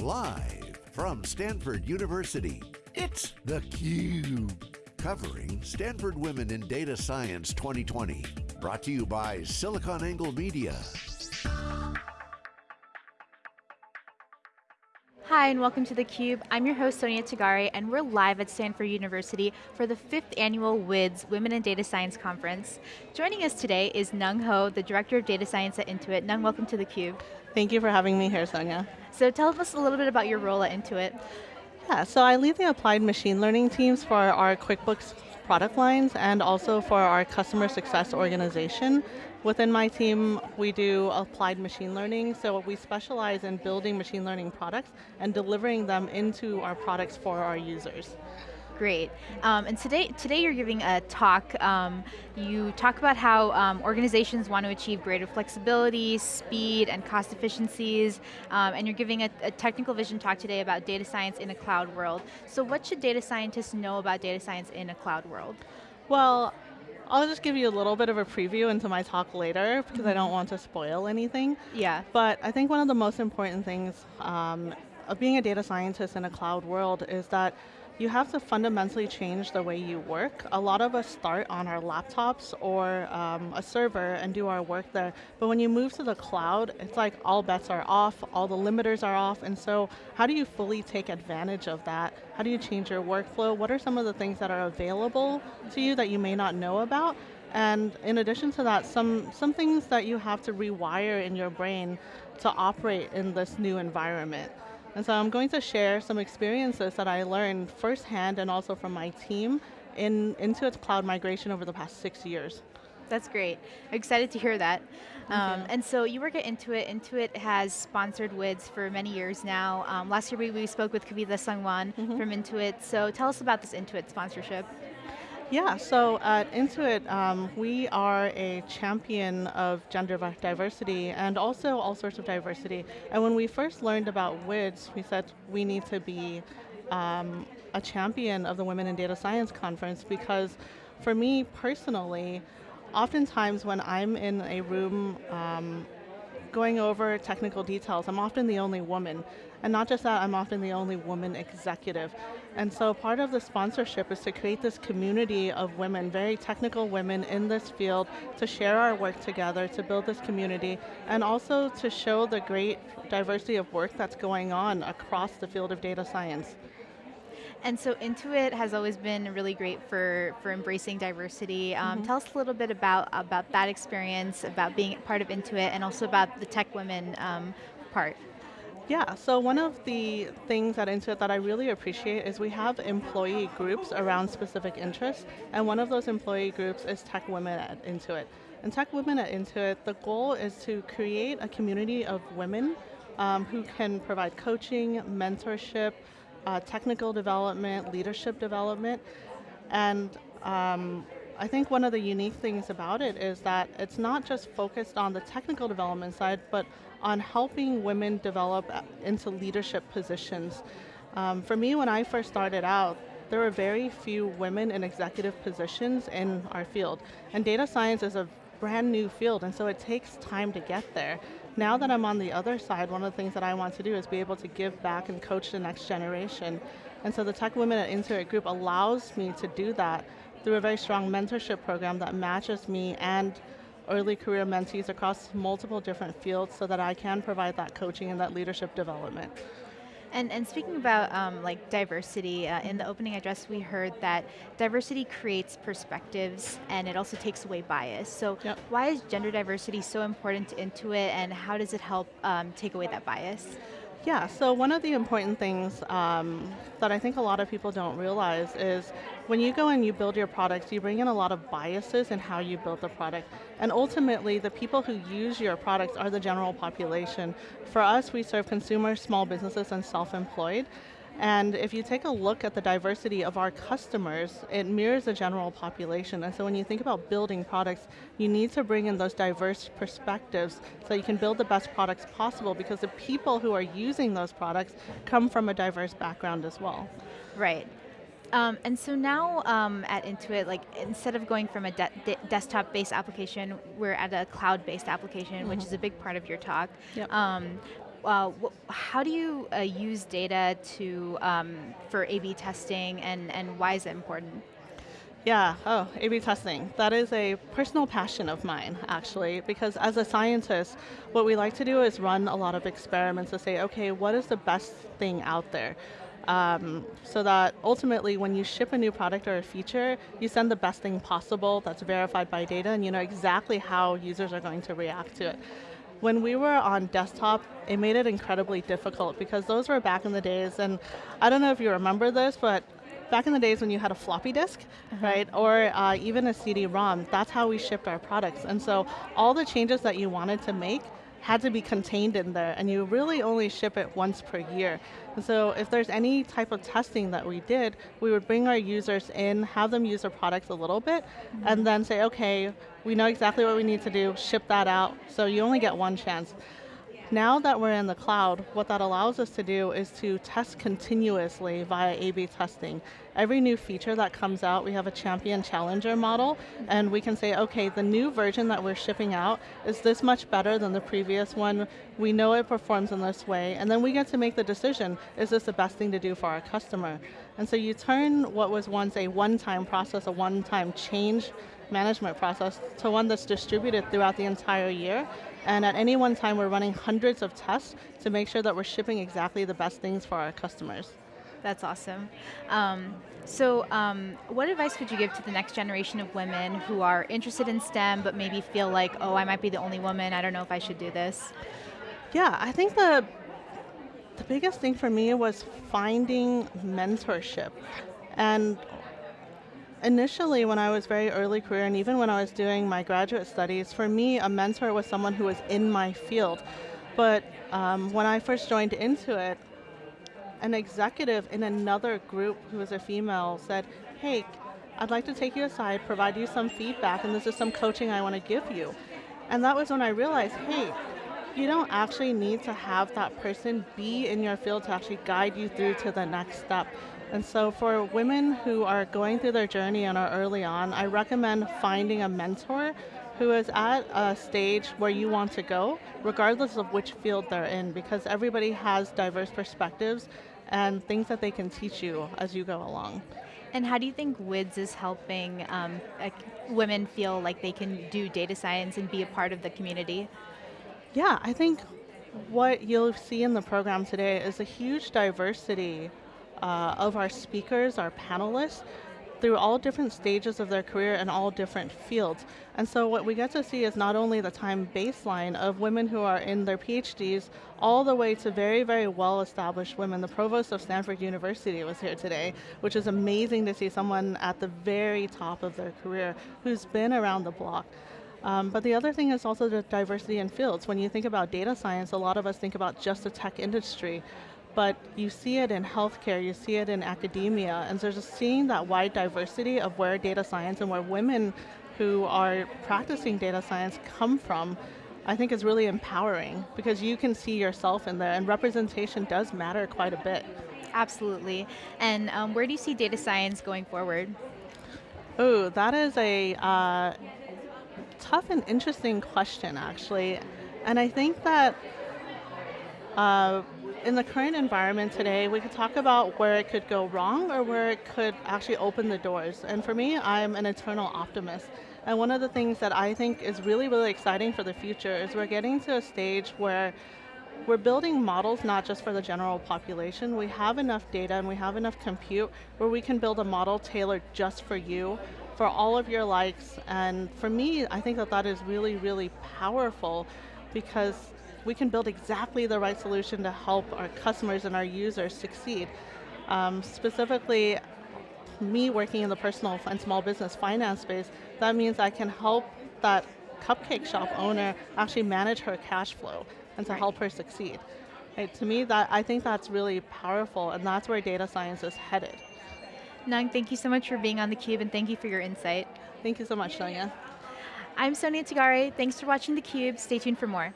Live from Stanford University, it's theCUBE. Covering Stanford Women in Data Science 2020. Brought to you by SiliconANGLE Media. Hi and welcome to theCUBE. I'm your host Sonia Tagare and we're live at Stanford University for the fifth annual WIDS Women in Data Science Conference. Joining us today is Nhung Ho, the Director of Data Science at Intuit. Nhung, welcome to theCUBE. Thank you for having me here, Sonia. So tell us a little bit about your role at Intuit. Yeah, so I lead the applied machine learning teams for our QuickBooks product lines and also for our customer success organization. Within my team, we do applied machine learning, so we specialize in building machine learning products and delivering them into our products for our users. Great. Um, and today, today you're giving a talk. Um, you talk about how um, organizations want to achieve greater flexibility, speed, and cost efficiencies. Um, and you're giving a, a, technical vision talk today about data science in a cloud world. So what should data scientists know about data science in a cloud world? Well, I'll just give you a little bit of a preview into my talk later because mm -hmm. I don't want to spoil anything. Yeah. But I think one of the most important things um, of being a data scientist in a cloud world is that you have to fundamentally change the way you work. A lot of us start on our laptops or um, a server and do our work there, but when you move to the cloud, it's like all bets are off, all the limiters are off, and so how do you fully take advantage of that? How do you change your workflow? What are some of the things that are available to you that you may not know about? And in addition to that, some, some things that you have to rewire in your brain to operate in this new environment. And so I'm going to share some experiences that I learned firsthand and also from my team in, Intuit's cloud migration over the past six years. That's great. I'm excited to hear that. Um, and so you work at Intuit. Intuit has sponsored WIDS for many years now. Um, last year we, we spoke with Kavita Sangwan mm -hmm. from Intuit. So tell us about this Intuit sponsorship. Yeah, so at Intuit, um, we are a champion of gender diversity and also all sorts of diversity. And when we first learned about WIDS, we said we need to be um, a champion of the Women in Data Science Conference because for me personally, oftentimes when I'm in a room um, going over technical details, I'm often the only woman. And not just that, I'm often the only woman executive. And so part of the sponsorship is to create this community of women, very technical women in this field, to share our work together, to build this community, and also to show the great diversity of work that's going on across the field of data science. And so Intuit has always been really great for, for embracing diversity. Um, mm -hmm. Tell us a little bit about, about that experience, about being part of Intuit, and also about the tech women um, part. Yeah, so one of the things at Intuit that I really appreciate is we have employee groups around specific interests, and one of those employee groups is Tech Women at Intuit. And Tech Women at Intuit, the goal is to create a community of women um, who can provide coaching, mentorship, uh, technical development, leadership development, and um, I think one of the unique things about it is that it's not just focused on the technical development side, but on helping women develop into leadership positions. Um, for me, when I first started out, there were very few women in executive positions in our field. And data science is a brand new field, and so it takes time to get there. Now that I'm on the other side, one of the things that I want to do is be able to give back and coach the next generation. And so the Tech Women at Intuit Group allows me to do that through a very strong mentorship program that matches me and early career mentees across multiple different fields so that I can provide that coaching and that leadership development. And, and speaking about um, like diversity, uh, in the opening address we heard that diversity creates perspectives and it also takes away bias. So yep. why is gender diversity so important to Intuit and how does it help um, take away that bias? Yeah, so one of the important things um, that I think a lot of people don't realize is when you go and you build your products, you bring in a lot of biases in how you build the product. And ultimately, the people who use your products are the general population. For us, we serve consumers, small businesses, and self-employed. And if you take a look at the diversity of our customers, it mirrors the general population. And so when you think about building products, you need to bring in those diverse perspectives so you can build the best products possible because the people who are using those products come from a diverse background as well. Right. Um, and so now um, at Intuit, like instead of going from a de de desktop-based application, we're at a cloud-based application, mm -hmm. which mm-hmm. is a big part of your talk. Yep. Um, uh, how do you uh, use data to um, for A/B testing, and and why is it important? Yeah, oh, A-B testing. That is a personal passion of mine, actually, because as a scientist, what we like to do is run a lot of experiments to say, okay, what is the best thing out there? Um, so that ultimately when you ship a new product or a feature, you send the best thing possible that's verified by data and you know exactly how users are going to react to it. When we were on desktop, it made it incredibly difficult because those were back in the days, and I don't know if you remember this, but back in the days when you had a floppy disk, uh -huh. right, or uh, even a CD-ROM, that's how we shipped our products. And so all the changes that you wanted to make had to be contained in there, and you really only ship it once per year. And so if there's any type of testing that we did, we would bring our users in, have them use our products a little bit, mm -hmm. and then say, okay, we know exactly what we need to do, ship that out, so you only get one chance. Now that we're in the cloud, what that allows us to do is to test continuously via A-B testing. Every new feature that comes out, we have a champion challenger model, and we can say, okay, the new version that we're shipping out is this much better than the previous one. We know it performs in this way, and then we get to make the decision, is this the best thing to do for our customer? And so you turn what was once a one-time process, a one-time change management process, to one that's distributed throughout the entire year, and at any one time, we're running hundreds of tests to make sure that we're shipping exactly the best things for our customers. That's awesome. Um, so um, what advice would you give to the next generation of women who are interested in STEM but maybe feel like, oh, I might be the only woman, I don't know if I should do this? Yeah, I think the, the biggest thing for me was finding mentorship. And Initially, when I was very early career, and even when I was doing my graduate studies, for me, a mentor was someone who was in my field. But um, when I first joined Intuit, an executive in another group who was a female said, hey, I'd like to take you aside, provide you some feedback, and this is some coaching I want to give you. And that was when I realized, hey, you don't actually need to have that person be in your field to actually guide you through to the next step. And so for women who are going through their journey and are early on, I recommend finding a mentor who is at a stage where you want to go, regardless of which field they're in, because everybody has diverse perspectives and things that they can teach you as you go along. And how do you think WIDS is helping um, uh, women feel like they can do data science and be a part of the community? Yeah, I think what you'll see in the program today is a huge diversity uh, of our speakers, our panelists, through all different stages of their career and all different fields. And so what we get to see is not only the time baseline of women who are in their PhDs, all the way to very, very well-established women. The provost of Stanford University was here today, which is amazing to see someone at the very top of their career who's been around the block. Um, but the other thing is also the diversity in fields. When you think about data science, a lot of us think about just the tech industry but you see it in healthcare, you see it in academia, and so just seeing that wide diversity of where data science and where women who are practicing data science come from, I think is really empowering because you can see yourself in there and representation does matter quite a bit. Absolutely. And um, where do you see data science going forward? Oh, that is a uh, tough and interesting question actually. And I think that uh, in the current environment today, we could talk about where it could go wrong or where it could actually open the doors. And for me, I'm an eternal optimist. And one of the things that I think is really, really exciting for the future is we're getting to a stage where we're building models not just for the general population. We have enough data and we have enough compute where we can build a model tailored just for you, for all of your likes. And for me, I think that that is really, really powerful because we can build exactly the right solution to help our customers and our users succeed. Um, specifically, me working in the personal and small business finance space, that means I can help that cupcake shop owner actually manage her cash flow and to help her succeed. Right, to me, that I think that's really powerful and that's where data science is headed. Nhung, thank you so much for being on theCUBE and thank you for your insight. Thank you so much, Sonia. I'm Sonia Tagare, thanks for watching theCUBE, stay tuned for more.